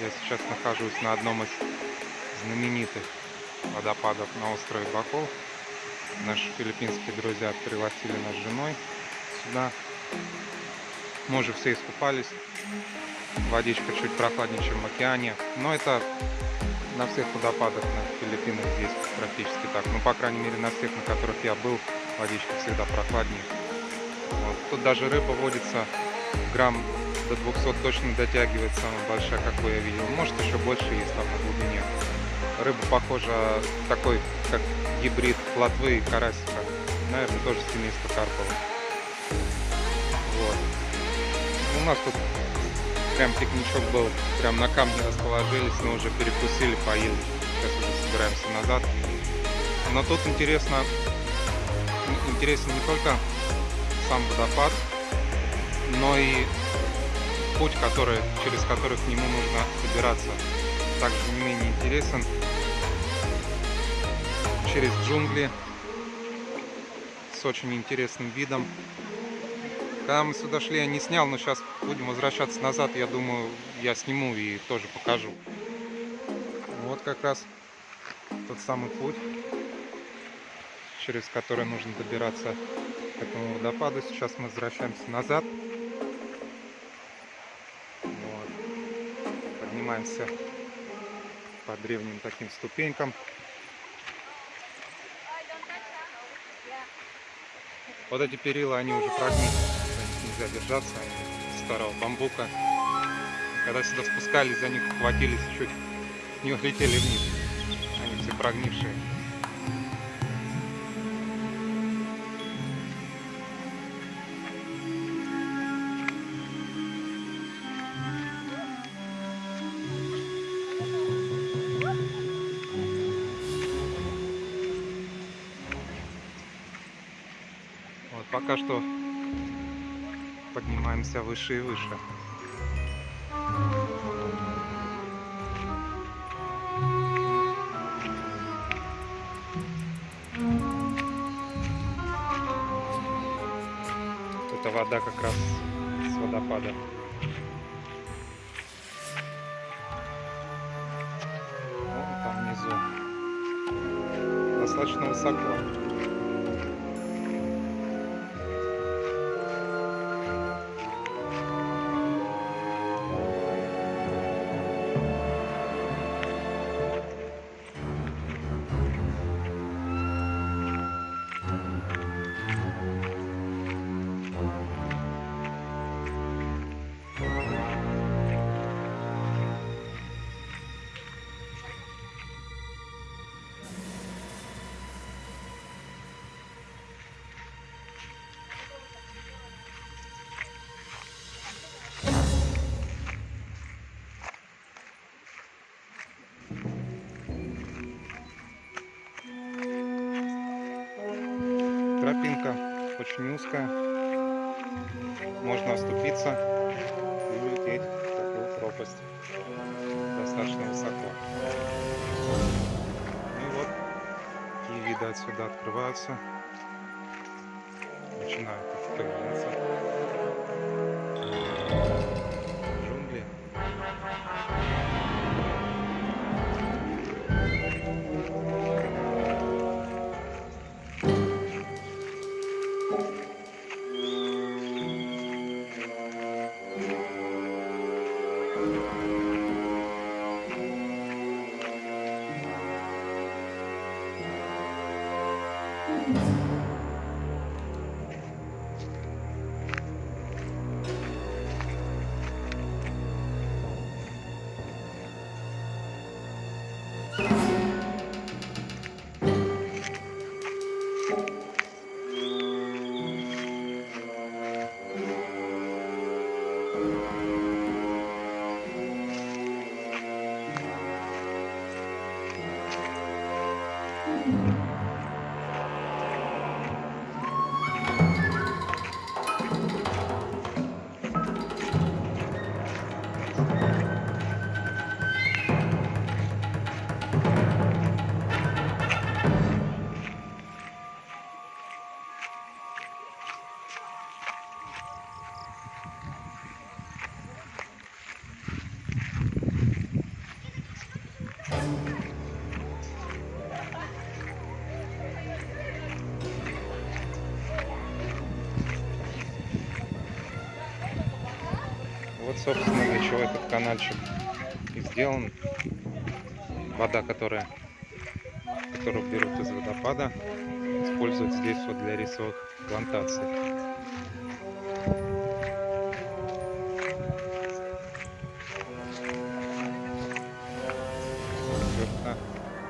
Я сейчас нахожусь на одном из знаменитых водопадов на острове Бакол. Наши филиппинские друзья пригласили нас с женой сюда. Мы уже все искупались. Водичка чуть прохладнее, чем в океане. Но это на всех водопадах на Филиппинах здесь практически так. Ну, по крайней мере, на всех, на которых я был, водичка всегда прохладнее. Вот. Тут даже рыба водится грамм до 200 точно дотягивает, самая большая, какую я видел. Может, еще больше есть там на глубине. Рыба похожа такой, как гибрид плотвы и карасика. Наверное, тоже семейство карповых. Вот. У нас тут прям пикничок был, прям на камне расположились, мы уже перекусили, поели. Сейчас уже собираемся назад. Но тут интересно, интересен не только сам водопад, но и путь, который, через который к нему нужно добираться. Также не менее интересен через джунгли с очень интересным видом. Когда мы сюда шли, я не снял, но сейчас будем возвращаться назад. Я думаю, я сниму и тоже покажу. Вот как раз тот самый путь, через который нужно добираться к этому водопаду. Сейчас мы возвращаемся назад. Поднимаемся по древним таким ступенькам. Вот эти перила, они уже прогнили нельзя держаться, они старого бамбука. Когда сюда спускались, за них хватились, чуть не улетели вниз. Они все прогнившие. Пока что поднимаемся выше и выше. Это вода как раз с водопада. Вон там внизу. Достаточно высоко. Очень узкая. Можно оступиться и улететь в такую пропасть. Достаточно высоко. И вот какие виды отсюда открываются. Начинают появляться. Вот, собственно, для чего этот каналчик и сделан. Вода, которая, которую берут из водопада, используют здесь вот для рисовых плантаций.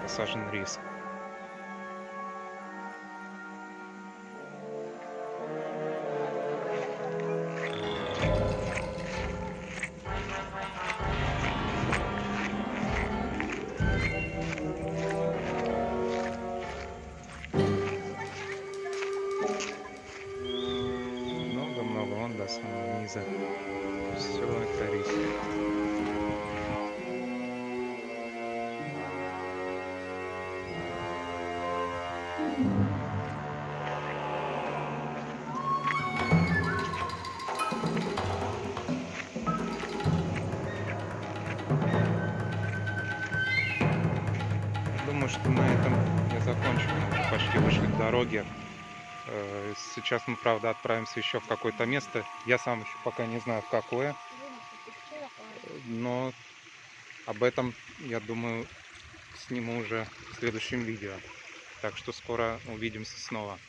Посажен рис. Почти вышли к дороге. Э, Сейчас мы, правда, отправимся еще в какое-то место. Я сам еще пока не знаю, в какое. Но об этом, я думаю, сниму уже в следующем видео. Так что скоро увидимся снова.